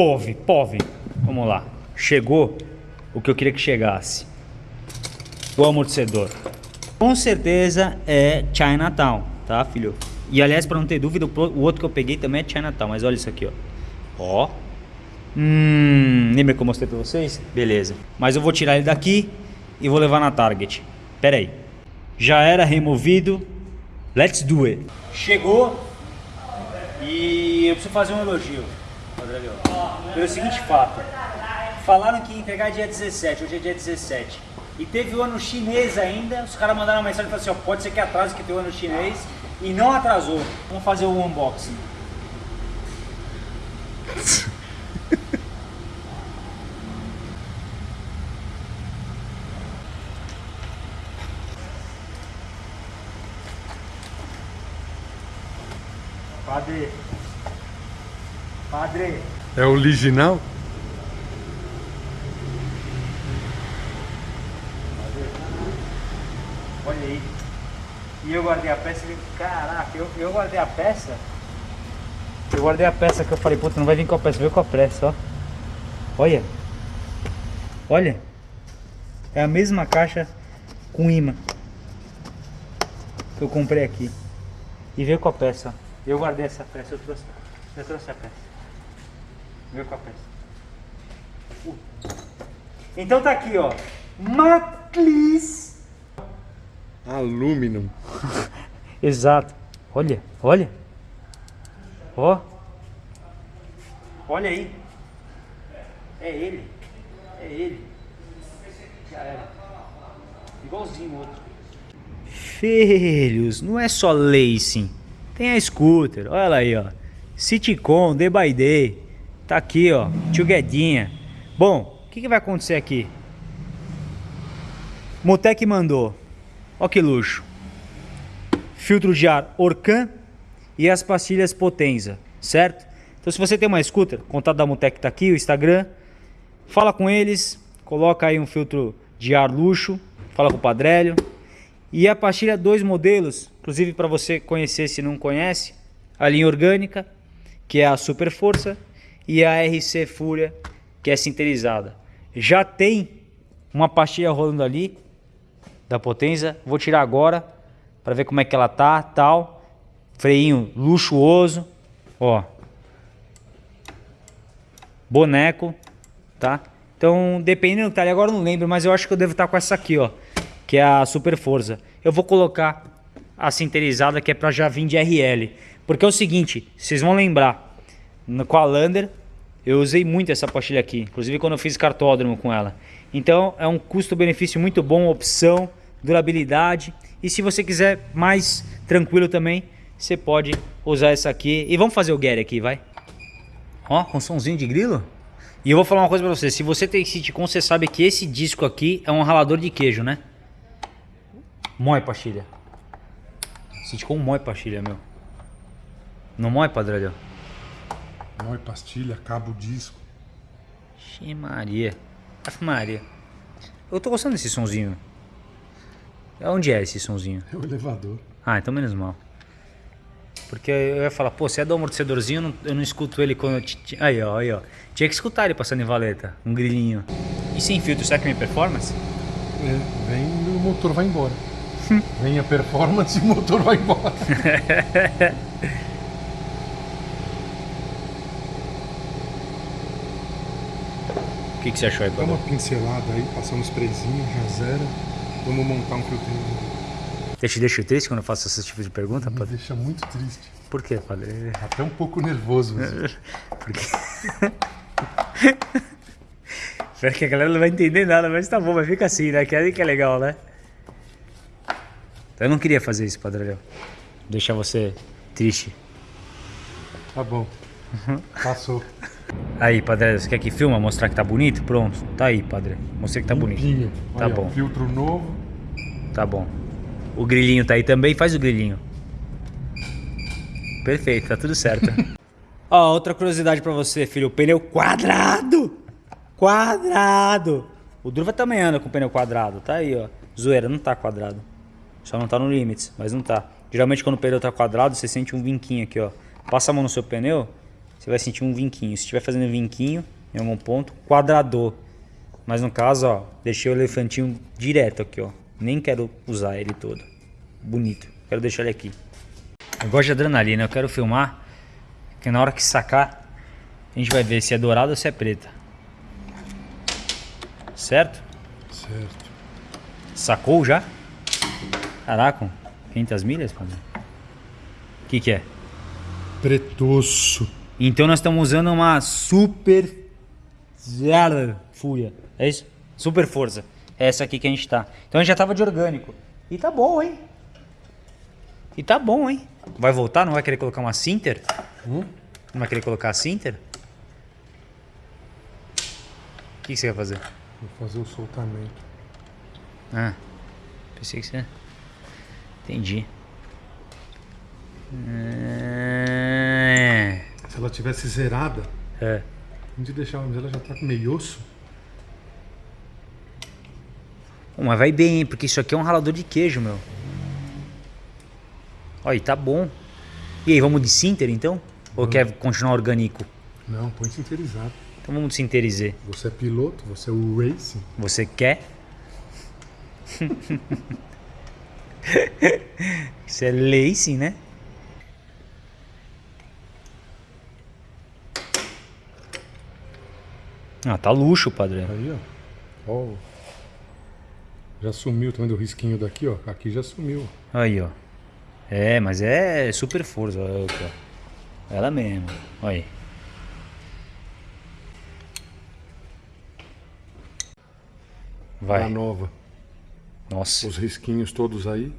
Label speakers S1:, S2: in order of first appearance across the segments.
S1: POV, POV. Vamos lá. Chegou o que eu queria que chegasse. O amortecedor. Com certeza é Chinatown, tá, filho? E aliás, para não ter dúvida, o outro que eu peguei também é Chinatown. Mas olha isso aqui, ó. Ó. Hum, lembra que eu mostrei pra vocês? Beleza. Mas eu vou tirar ele daqui e vou levar na Target. Pera aí. Já era removido. Let's do it. Chegou. E eu preciso fazer um elogio. Pelo seguinte fato. Falaram que ia entregar dia 17, hoje é dia 17. E teve o ano chinês ainda, os caras mandaram uma mensagem e falaram assim, ó, pode ser que atrase que tem o ano chinês. E não atrasou. Vamos fazer o unboxing. Padre. Padre.
S2: É original?
S1: Olha aí. E eu guardei a peça e caraca, eu, eu guardei a peça. Eu guardei a peça que eu falei, puta, não vai vir com a peça, veio com a pressa, ó. Olha. Olha. É a mesma caixa com imã. Que eu comprei aqui. E veio com a peça, ó. Eu guardei essa peça, eu trouxe, eu trouxe a peça. Peça. Uh. Então tá aqui, ó. Maclis.
S2: Aluminum.
S1: Exato. Olha, olha. Ó. Olha aí. É ele. É ele. Já era. Igualzinho o outro. Filhos, não é só Lacing. Tem a scooter, olha lá aí, ó. Citycon, Day by Day. Tá aqui, ó. Tchuguedinha. Bom, o que, que vai acontecer aqui? Motec mandou. Ó que luxo. Filtro de ar Orcan e as pastilhas Potenza, certo? Então se você tem uma scooter, contato da Motec tá aqui, o Instagram. Fala com eles, coloca aí um filtro de ar luxo, fala com o Padrélio. E a pastilha, dois modelos, inclusive para você conhecer se não conhece, a linha orgânica, que é a Super Força, e a RC Fúria, que é sinterizada. Já tem uma pastilha rolando ali, da Potenza, vou tirar agora, para ver como é que ela tá, tal. Freinho luxuoso, ó. Boneco, tá? Então, dependendo do tá ali, agora eu não lembro, mas eu acho que eu devo estar tá com essa aqui, ó que é a Super Forza. Eu vou colocar a sinterizada que é para já vir de RL. Porque é o seguinte, vocês vão lembrar, com a Lander eu usei muito essa pastilha aqui, inclusive quando eu fiz cartódromo com ela. Então é um custo-benefício muito bom, opção, durabilidade. E se você quiser mais tranquilo também, você pode usar essa aqui. E vamos fazer o Gary aqui, vai. Ó, com somzinho de grilo. E eu vou falar uma coisa pra você. Se você tem sitcom, você sabe que esse disco aqui é um ralador de queijo, né? Mói pastilha. Sente com mói pastilha, meu. Não mói, padrão?
S2: Mói pastilha, cabo disco.
S1: Xe Maria. Af Maria. Eu tô gostando desse sonzinho. Onde é esse sonzinho?
S2: É o elevador.
S1: Ah, então menos mal. Porque eu ia falar, pô, se é do amortecedorzinho, eu não, eu não escuto ele quando... Eu... Aí, ó, aí, ó. Tinha que escutar ele passando em valeta. Um grilinho. E sem filtro, será que é minha performance?
S2: É, vem e o motor vai embora. Vem a performance e o motor vai embora.
S1: O que, que você achou aí,
S2: Dá uma pincelada aí, passar um sprayzinho, já zera. Vamos montar um filtrinho.
S1: Deixa, deixa triste quando eu faço esse tipo de pergunta,
S2: Me
S1: padre?
S2: deixa muito triste.
S1: Por quê, padre?
S2: Até um pouco nervoso. Mesmo.
S1: Porque... Espero que a galera não vai entender nada, mas tá bom, mas fica assim, né? Que é que é legal, né? Eu não queria fazer isso, Padre Deixar você triste.
S2: Tá bom. Passou.
S1: Aí, Padre, você quer que filma? Mostrar que tá bonito? Pronto. Tá aí, Padre. Mostrei que tá bonito.
S2: Limpinho.
S1: Tá
S2: Olha,
S1: bom.
S2: Filtro novo.
S1: Tá bom. O grilinho tá aí também. Faz o grilinho. Perfeito, tá tudo certo. Ó, outra curiosidade pra você, filho. O pneu quadrado. Quadrado. O Druva também anda com o pneu quadrado. Tá aí, ó. Zoeira, não tá quadrado. Só não tá no limits, mas não tá. Geralmente quando o pneu tá quadrado, você sente um vinquinho aqui, ó. Passa a mão no seu pneu, você vai sentir um vinquinho. Se estiver fazendo vinquinho em algum ponto, quadrador. Mas no caso, ó, deixei o elefantinho direto aqui, ó. Nem quero usar ele todo. Bonito. Quero deixar ele aqui. Eu gosto de adrenalina, eu quero filmar. Que na hora que sacar, a gente vai ver se é dourado ou se é preta. Certo?
S2: Certo.
S1: Sacou já? Caraca, 500 milhas, padre? O que que é?
S2: Pretoço.
S1: Então nós estamos usando uma super zero fúria. É isso? Super força. É essa aqui que a gente tá. Então a gente já tava de orgânico. E tá bom, hein? E tá bom, hein? Vai voltar? Não vai querer colocar uma Sinter?
S2: Hum?
S1: Não vai querer colocar a Sinter? O que, que você vai fazer?
S2: Vou fazer o soltamento.
S1: Ah, pensei que você... Entendi. É...
S2: Ela tivesse zerada,
S1: é.
S2: a gente deixava, mas ela já tá com meio osso.
S1: Pô, mas vai bem, hein? Porque isso aqui é um ralador de queijo, meu. Olha, tá bom. E aí, vamos de Sinter então? Ou quer continuar orgânico?
S2: Não, põe sinterizado.
S1: Então vamos de Sinterizar.
S2: Você é piloto, você é o racing.
S1: Você quer? Isso é lacing, né? Ah, tá luxo, padre.
S2: Aí, ó. Ó. Já sumiu, tá vendo o risquinho daqui, ó? Aqui já sumiu.
S1: Aí, ó. É, mas é super força. Ó. Ela mesmo. Olha aí. Vai.
S2: A nova.
S1: Nossa.
S2: Os risquinhos todos aí.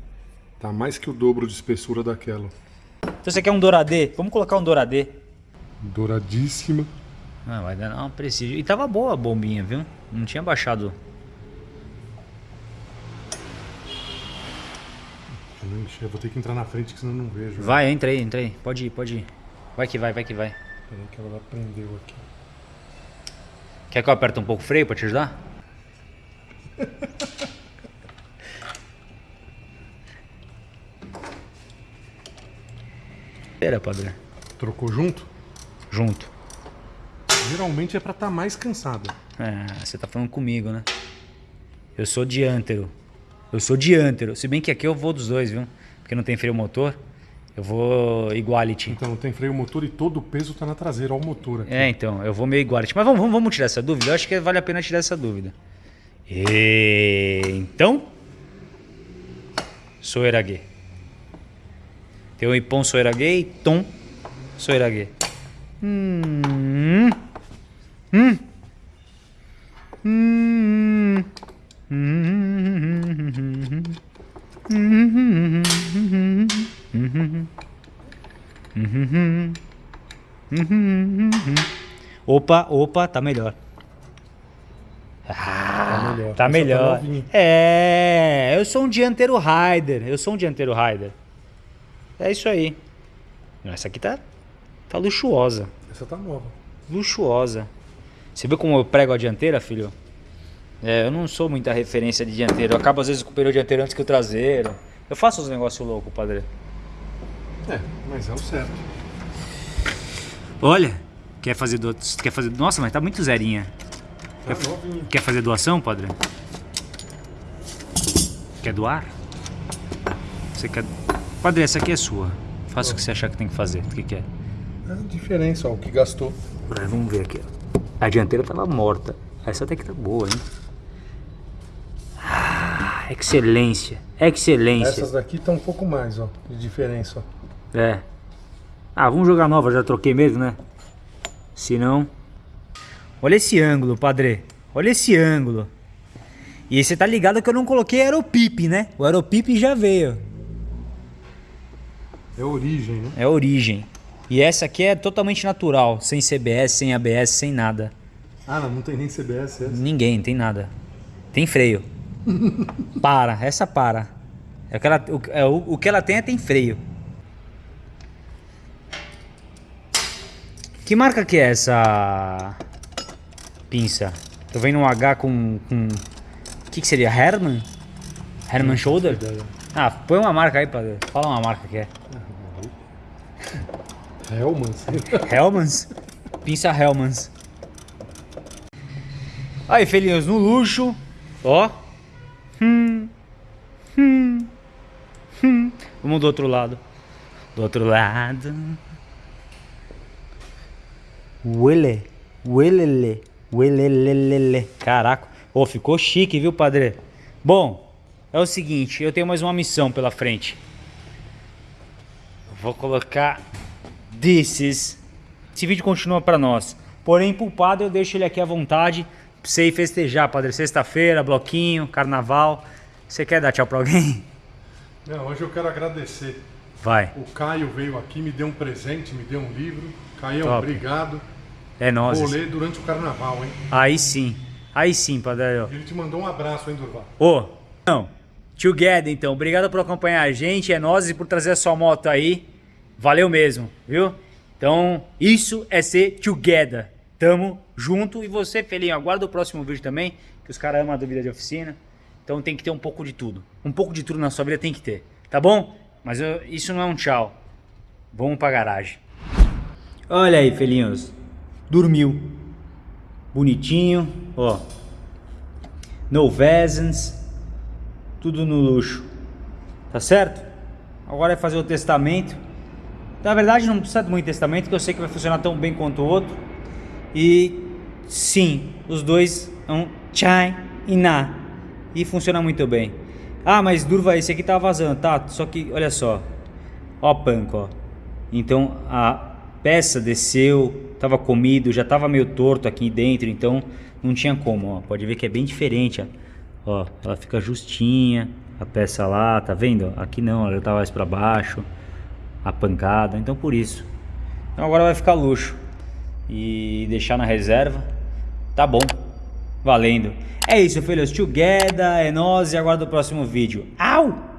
S2: Tá mais que o dobro de espessura daquela.
S1: Então você quer um douradê? Vamos colocar um douradê.
S2: Douradíssima.
S1: Ah, vai dar uma prestígio. E tava boa a bombinha, viu? Não tinha baixado.
S2: Eu vou ter que entrar na frente, que senão eu não vejo.
S1: Vai, entra aí, entra aí. Pode ir, pode ir. Vai que vai, vai que vai.
S2: Peraí que ela prendeu aqui.
S1: Quer que eu aperte um pouco o freio pra te ajudar? Espera, padre.
S2: Trocou junto?
S1: Junto.
S2: Geralmente é pra estar mais cansada.
S1: É, você tá falando comigo, né? Eu sou diântero. Eu sou diântero. Se bem que aqui eu vou dos dois, viu? Porque não tem freio motor. Eu vou iguality.
S2: Então tem freio motor e todo o peso tá na traseira, ó o motor aqui.
S1: É, então, eu vou meio iguality. Mas vamos, vamos, vamos tirar essa dúvida? Eu acho que vale a pena tirar essa dúvida. E... Então... Soerague. Tem o Ipon Soerague e Tom Soerague. Hum... Hum... Hum... Opa, opa, tá melhor.
S2: Tá melhor.
S1: Tá melhor.
S2: novinha.
S1: é, eu sou um dianteiro rider. Eu sou um dianteiro rider. É isso aí. Essa aqui tá, tá luxuosa.
S2: Essa tá nova.
S1: Luxuosa. Você viu como eu prego a dianteira, filho? É, eu não sou muita referência de dianteiro. Eu acabo às vezes com o pneu dianteiro antes que o traseiro. Eu faço uns negócios loucos, padre.
S2: É, mas é o certo.
S1: Olha, quer fazer do... quer fazer, nossa, mas tá muito zerinha.
S2: Tá novinha.
S1: Quer fazer doação, padre? Quer doar? Você quer Padre, essa aqui é sua. Faça o que você achar que tem que fazer. O que, que é?
S2: É a diferença, ó, o que gastou.
S1: Agora, vamos ver aqui. ó. A dianteira tava morta. Essa até que tá boa, hein? Ah, excelência. Excelência.
S2: Essas daqui tá um pouco mais, ó, de diferença, ó.
S1: É. Ah, vamos jogar nova, já troquei mesmo, né? Se não... Olha esse ângulo, padre. Olha esse ângulo. E você tá ligado que eu não coloquei aeropip, né? O aeropip já veio.
S2: É origem, né?
S1: É origem. E essa aqui é totalmente natural. Sem CBS, sem ABS, sem nada.
S2: Ah, não, não tem nem CBS essa.
S1: Ninguém, tem nada. Tem freio. para, essa para. É o, que ela, o, é, o, o que ela tem é tem freio. Que marca que é essa pinça? Tô vendo um H com... com... O que, que seria? Herman? Herman Shoulder? Ah, põe uma marca aí, padre. Fala uma marca que é.
S2: Hellmans.
S1: Hellmans? Pinça Hellmans. Aí, filhinhos, no luxo. Ó. Hum. Hum. Hum. Vamos do outro lado. Do outro lado. Uele. Uelele. Uelelelele. Caraca. Ô, ficou chique, viu, padre? Bom, é o seguinte, eu tenho mais uma missão pela frente. Vou colocar desses. Esse vídeo continua para nós. Porém, pro padre eu deixo ele aqui à vontade pra você ir festejar, padre. Sexta-feira, bloquinho, carnaval. Você quer dar tchau pra alguém?
S2: Não, hoje eu quero agradecer.
S1: Vai.
S2: O Caio veio aqui, me deu um presente, me deu um livro. Caio,
S1: Top.
S2: obrigado.
S1: É nós.
S2: Vou ler durante o carnaval, hein?
S1: Aí sim. Aí sim, padre.
S2: Ele te mandou um abraço, hein, Durval?
S1: Ô, não. Together, então. Obrigado por acompanhar a gente. É nós e por trazer a sua moto aí. Valeu mesmo, viu? Então, isso é ser together. Tamo junto. E você, Felinho, aguarda o próximo vídeo também. Que os caras amam a dúvida de oficina. Então tem que ter um pouco de tudo. Um pouco de tudo na sua vida tem que ter. Tá bom? Mas eu- isso não é um tchau. Vamos pra garagem. Olha aí, Felinhos. Dormiu. Bonitinho. Ó. No Vesens. Tudo no luxo. Tá certo? Agora é fazer o testamento. Na verdade não precisa de muito testamento, que eu sei que vai funcionar tão bem quanto o outro. E sim, os dois são chai e na. E funciona muito bem. Ah, mas Durva, esse aqui tá vazando, tá? Só que, olha só. Ó, panco, ó. Então a peça desceu, tava comido, já tava meio torto aqui dentro, então não tinha como, ó. Pode ver que é bem diferente, ó. Ó, ela fica justinha, a peça lá, tá vendo? Aqui não, ela tá mais pra baixo, a pancada, então por isso. Então agora vai ficar luxo. E deixar na reserva, tá bom, valendo. É isso, filhos, together, é nós e aguardo o próximo vídeo. Au!